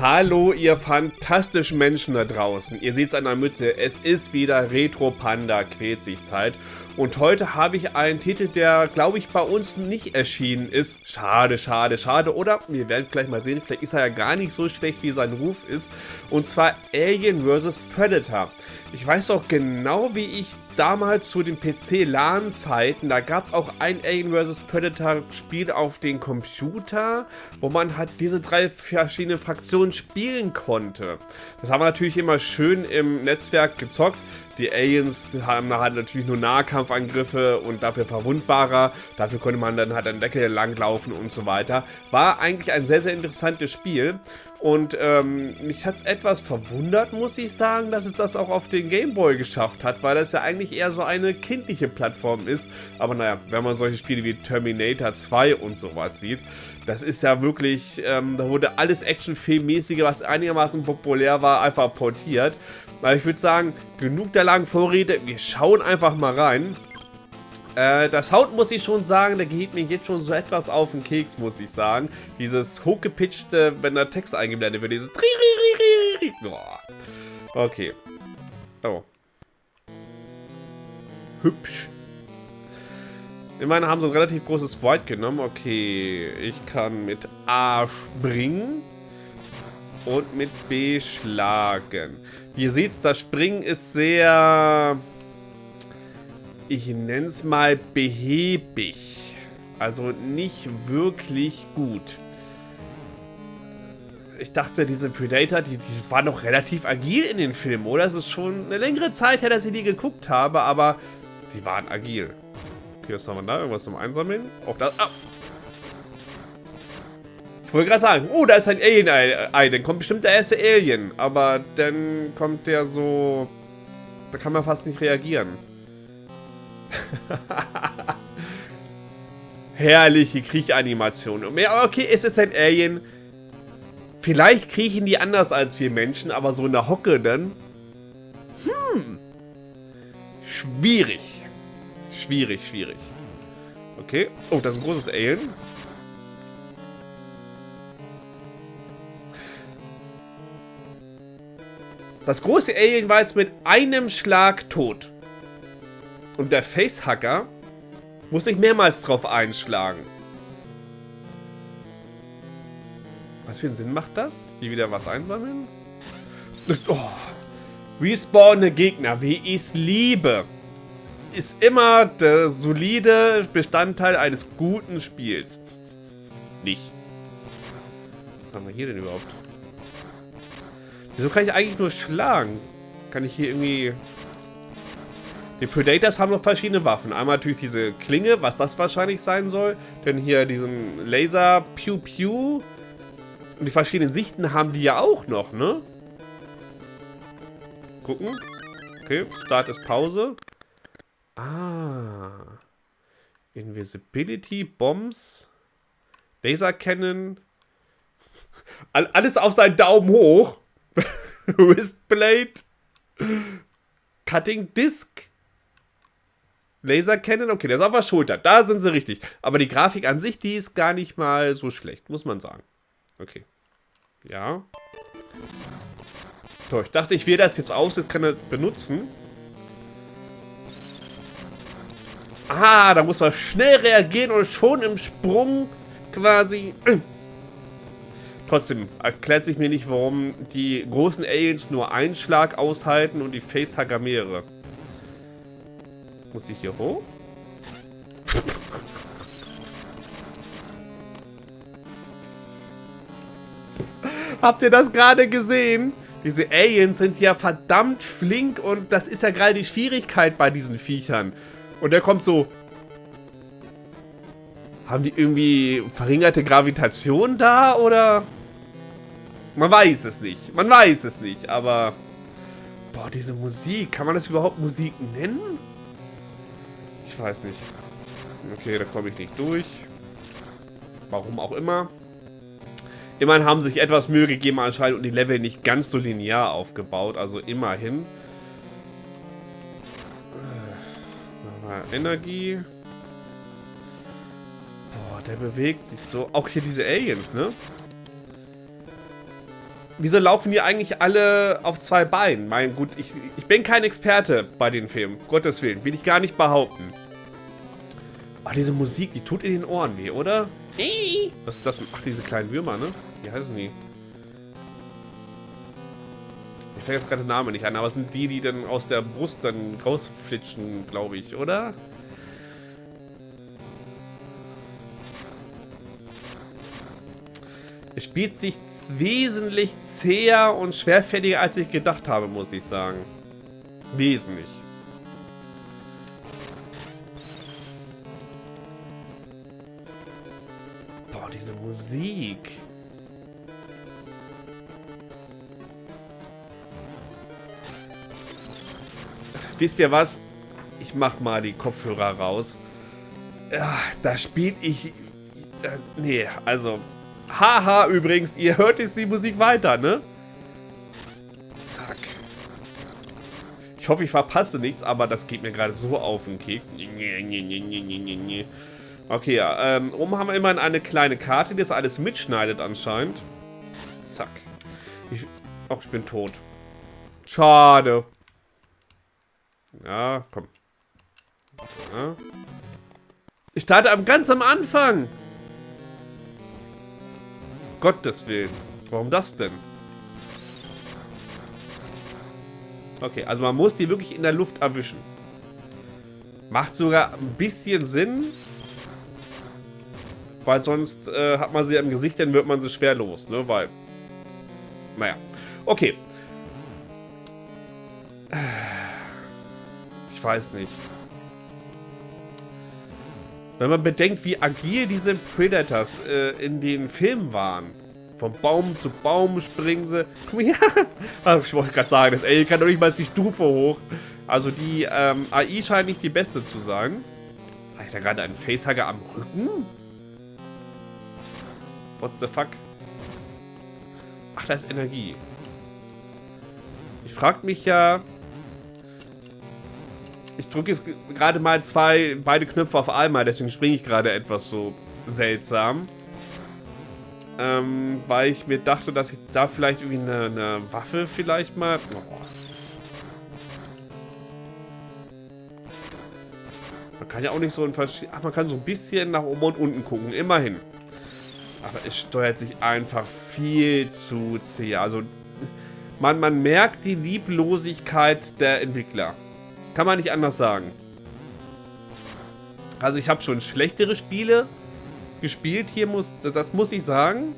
Hallo, ihr fantastischen Menschen da draußen. Ihr seht es an der Mütze. Es ist wieder Retro Panda quält sich Zeit. Und heute habe ich einen Titel, der, glaube ich, bei uns nicht erschienen ist. Schade, schade, schade. Oder wir werden gleich mal sehen, vielleicht ist er ja gar nicht so schlecht, wie sein Ruf ist. Und zwar Alien vs. Predator. Ich weiß auch genau, wie ich damals zu den PC-LAN-Zeiten, da gab es auch ein Alien vs. Predator-Spiel auf den Computer, wo man halt diese drei verschiedene Fraktionen spielen konnte. Das haben wir natürlich immer schön im Netzwerk gezockt. Die Aliens haben halt natürlich nur Nahkampfangriffe und dafür verwundbarer. Dafür konnte man dann halt an Decke langlaufen und so weiter. War eigentlich ein sehr, sehr interessantes Spiel. Und ähm, mich hat es etwas verwundert, muss ich sagen, dass es das auch auf den Gameboy geschafft hat, weil das ja eigentlich eher so eine kindliche Plattform ist. Aber naja, wenn man solche Spiele wie Terminator 2 und sowas sieht, das ist ja wirklich, ähm, da wurde alles Actionfilmmäßige, was einigermaßen populär war, einfach portiert. Aber ich würde sagen, genug der langen Vorrede, wir schauen einfach mal rein. Äh, das Sound muss ich schon sagen, der geht mir jetzt schon so etwas auf den Keks, muss ich sagen. Dieses hochgepitchte, wenn der Text eingeblendet wird, dieses. Okay. Oh. Hübsch. Immerhin haben sie ein relativ großes Sprite genommen. Okay, ich kann mit A springen und mit B schlagen. Ihr seht, das Springen ist sehr ich nenne es mal behäbig. Also nicht wirklich gut. Ich dachte, diese Predator, die, die war noch relativ agil in den Filmen, oder? Es ist schon eine längere Zeit her, dass ich die geguckt habe, aber die waren agil. Okay, was haben wir da? Irgendwas zum Einsammeln? Auch das. Ah. Ich wollte gerade sagen, oh, da ist ein Alien-Ei. Dann kommt bestimmt der erste Alien. Aber dann kommt der so... Da kann man fast nicht reagieren. Herrliche Kriechanimation. Okay, es ist ein Alien. Vielleicht kriechen die anders als wir Menschen, aber so in der Hocke dann. Hm. Schwierig. Schwierig, schwierig. Okay. Oh, das ist ein großes Alien. Das große Alien war jetzt mit einem Schlag tot. Und der Facehacker muss sich mehrmals drauf einschlagen. Was für einen Sinn macht das? Hier wieder was einsammeln? Oh. Respawnende Gegner, wie ich es liebe. Ist immer der solide Bestandteil eines guten Spiels. Nicht. Was haben wir hier denn überhaupt? Wieso kann ich eigentlich nur schlagen? Kann ich hier irgendwie die Predators haben noch verschiedene Waffen. Einmal natürlich diese Klinge, was das wahrscheinlich sein soll. Dann hier diesen Laser Pew Pew. Und die verschiedenen Sichten haben die ja auch noch, ne? Gucken. Okay, Start ist Pause. Ah. Invisibility, Bombs, Laser Cannon. Alles auf seinen Daumen hoch. Wristblade. Cutting Disc. Laser Cannon, okay, der ist auf der Schulter. Da sind sie richtig. Aber die Grafik an sich, die ist gar nicht mal so schlecht, muss man sagen. Okay. Ja. So, ich dachte, ich wähle das jetzt aus, jetzt kann er benutzen. Ah, da muss man schnell reagieren und schon im Sprung quasi... Trotzdem erklärt sich mir nicht, warum die großen Aliens nur einen Schlag aushalten und die Facehacker mehrere. Muss ich hier hoch? Habt ihr das gerade gesehen? Diese Aliens sind ja verdammt flink und das ist ja gerade die Schwierigkeit bei diesen Viechern. Und der kommt so... Haben die irgendwie verringerte Gravitation da oder... Man weiß es nicht. Man weiß es nicht, aber... Boah, diese Musik. Kann man das überhaupt Musik nennen? Ich weiß nicht. Okay, da komme ich nicht durch. Warum auch immer. Immerhin haben sich etwas Mühe gegeben anscheinend und die Level nicht ganz so linear aufgebaut. Also immerhin. Äh, Energie. Boah, der bewegt sich so. Auch hier diese Aliens, ne? Wieso laufen die eigentlich alle auf zwei Beinen? Mein gut, ich, ich bin kein Experte bei den Filmen. Gottes Willen, will ich gar nicht behaupten. Aber diese Musik, die tut in den Ohren weh, oder? Was ist das? Ach, diese kleinen Würmer, ne? Wie heißen die? Ich fängt jetzt gerade den Namen nicht an, aber es sind die, die dann aus der Brust dann rausflitschen, glaube ich, oder? Spielt sich wesentlich zäher und schwerfälliger, als ich gedacht habe, muss ich sagen. Wesentlich. Boah, diese Musik. Wisst ihr was? Ich mach mal die Kopfhörer raus. Ja, da spiele ich... Äh, nee, also... Haha, übrigens, ihr hört jetzt die Musik weiter, ne? Zack. Ich hoffe, ich verpasse nichts, aber das geht mir gerade so auf den Keks. Okay, ja, ähm, oben haben wir immerhin eine kleine Karte, die das alles mitschneidet anscheinend. Zack. Ich, ach, ich bin tot. Schade. Ja, komm. Ja. Ich starte am ganz am Anfang. Gottes Willen. Warum das denn? Okay, also man muss die wirklich in der Luft erwischen. Macht sogar ein bisschen Sinn. Weil sonst äh, hat man sie im Gesicht, dann wird man sie schwer los, ne? Weil, naja. Okay. Ich weiß nicht. Wenn man bedenkt, wie agil diese Predators äh, in den Filmen waren. Vom Baum zu Baum springen sie. Hier. Ach, ich wollte gerade sagen, das Alien kann doch nicht mal die Stufe hoch. Also die ähm, AI scheint nicht die beste zu sein. Habe ich da gerade einen Facehugger am Rücken? What the fuck? Ach, da ist Energie. Ich frage mich ja, ich drücke jetzt gerade mal zwei, beide Knöpfe auf einmal, deswegen springe ich gerade etwas so seltsam. Ähm, weil ich mir dachte, dass ich da vielleicht irgendwie eine, eine Waffe vielleicht mal... Man kann ja auch nicht so ein Ach, man kann so ein bisschen nach oben und unten gucken, immerhin. Aber es steuert sich einfach viel zu zäh. Also, man, man merkt die Lieblosigkeit der Entwickler. Kann man nicht anders sagen. Also ich habe schon schlechtere Spiele gespielt. Hier muss, das muss ich sagen.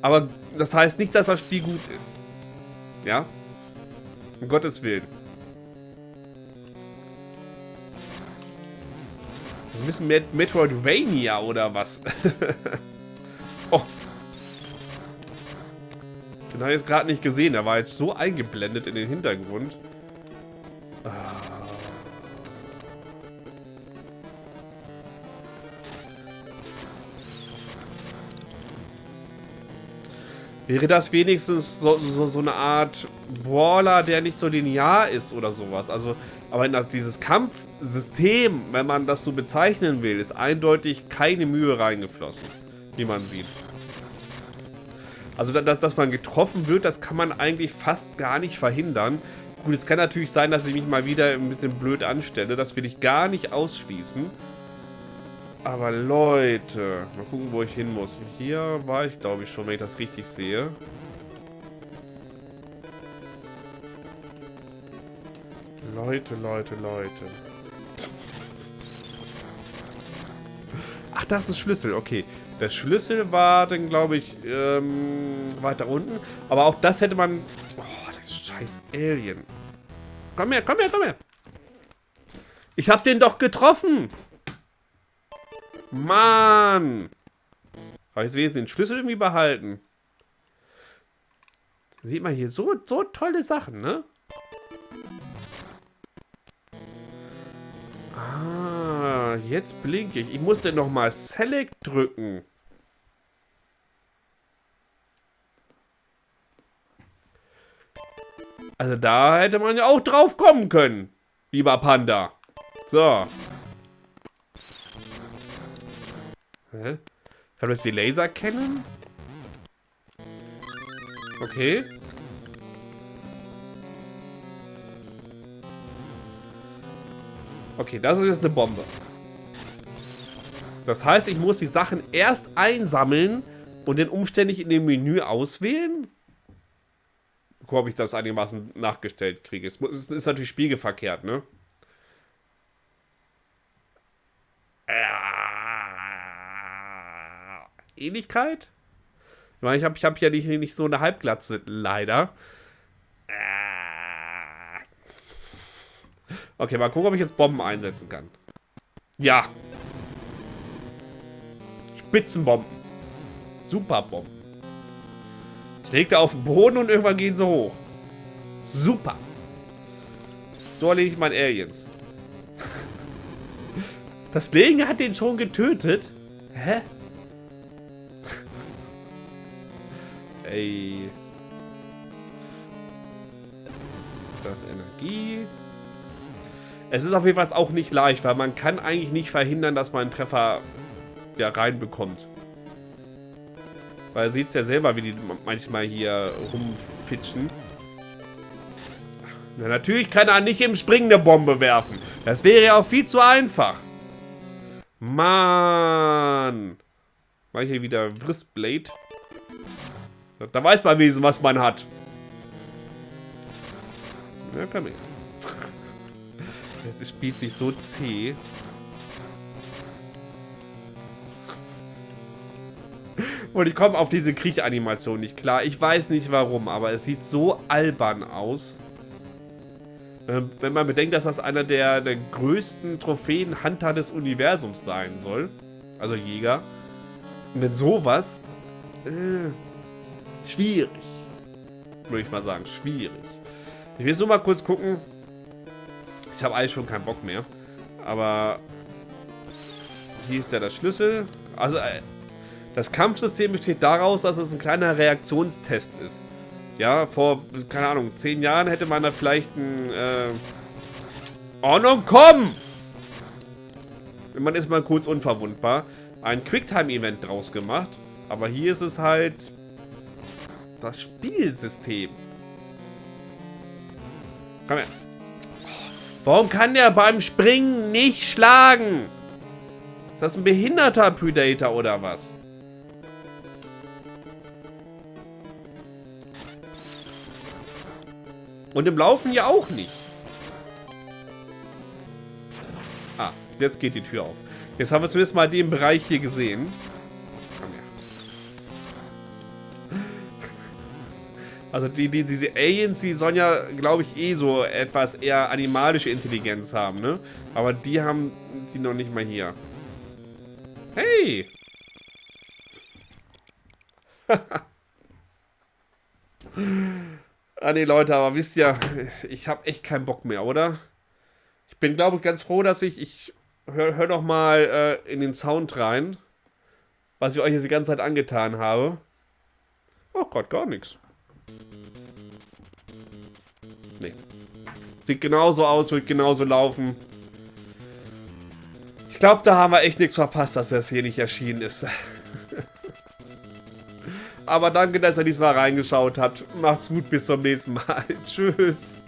Aber das heißt nicht, dass das Spiel gut ist. Ja? Um Gottes Willen. Das ist ein bisschen Met Metroidvania oder was? oh. Den habe ich jetzt gerade nicht gesehen. Er war jetzt so eingeblendet in den Hintergrund. Wäre das wenigstens so, so, so, eine Art Brawler, der nicht so linear ist oder sowas. Also, aber dieses Kampfsystem, wenn man das so bezeichnen will, ist eindeutig keine Mühe reingeflossen, wie man sieht. Also, dass, dass man getroffen wird, das kann man eigentlich fast gar nicht verhindern. Gut, es kann natürlich sein, dass ich mich mal wieder ein bisschen blöd anstelle. Das will ich gar nicht ausschließen. Aber Leute, mal gucken, wo ich hin muss. Hier war ich, glaube ich, schon, wenn ich das richtig sehe. Leute, Leute, Leute. Ach, das ist ein Schlüssel, okay. Der Schlüssel war dann, glaube ich, ähm, weiter unten. Aber auch das hätte man... Oh, das scheiß Alien. Komm her, komm her, komm her. Ich hab den doch getroffen. Mann! Habe ich Wesen den Schlüssel irgendwie behalten? Sieht man hier so, so tolle Sachen, ne? Ah, jetzt blinke ich. Ich musste nochmal Select drücken. Also da hätte man ja auch drauf kommen können, lieber Panda. So. Hä? Kann das die Laser kennen? Okay. Okay, das ist jetzt eine Bombe. Das heißt, ich muss die Sachen erst einsammeln und dann umständlich in dem Menü auswählen? Guck, ob ich das einigermaßen nachgestellt kriege. Es ist natürlich spiegelverkehrt, ne? Ähnlichkeit? Ich meine, ich habe ich hab ja nicht, nicht so eine Halbglatze, leider. Okay, mal gucken, ob ich jetzt Bomben einsetzen kann. Ja. Spitzenbomben. Superbomben. Lege da auf den Boden und irgendwann gehen sie hoch. Super. So erlege ich meine Aliens. Das Legen hat den schon getötet. Hä? Ey. Das Energie. Es ist auf jeden Fall auch nicht leicht, weil man kann eigentlich nicht verhindern, dass man einen Treffer ja, reinbekommt. Weil ihr seht ja selber, wie die manchmal hier rumfitschen. Na, natürlich kann er nicht im Springen eine Bombe werfen. Das wäre ja auch viel zu einfach. Mann. Mach hier wieder Wristblade. Da weiß man wenigstens, was man hat. Ja, komm her. Es spielt sich so zäh. Und ich komme auf diese Kriechanimation nicht klar. Ich weiß nicht warum, aber es sieht so albern aus. Ähm, wenn man bedenkt, dass das einer der, der größten Trophäen-Hunter des Universums sein soll. Also Jäger. Wenn sowas... Äh, schwierig. Würde ich mal sagen, schwierig. Ich will jetzt nur mal kurz gucken. Ich habe eigentlich schon keinen Bock mehr. Aber... Hier ist ja der Schlüssel. Also, äh, das Kampfsystem besteht daraus, dass es ein kleiner Reaktionstest ist. Ja, vor, keine Ahnung, zehn Jahren hätte man da vielleicht ein, äh... Oh, nun komm! Man ist mal kurz unverwundbar. Ein Quicktime-Event draus gemacht. Aber hier ist es halt... Das Spielsystem. Komm her. Warum kann der beim Springen nicht schlagen? Ist das ein behinderter Predator oder was? Und im Laufen ja auch nicht. Ah, jetzt geht die Tür auf. Jetzt haben wir zumindest mal den Bereich hier gesehen. Also die, die, diese Aliens, die sollen ja, glaube ich, eh so etwas eher animalische Intelligenz haben, ne? Aber die haben sie noch nicht mal hier. Hey! Ah nee, Leute, aber wisst ihr, ich habe echt keinen Bock mehr, oder? Ich bin, glaube ich, ganz froh, dass ich... Ich hör, hör doch mal äh, in den Sound rein, was ich euch jetzt die ganze Zeit angetan habe. Oh Gott, gar nichts. Nee. Sieht genauso aus, wird genauso laufen. Ich glaube, da haben wir echt nichts verpasst, dass das hier nicht erschienen ist. Aber danke, dass ihr diesmal reingeschaut habt. Macht's gut, bis zum nächsten Mal. Tschüss.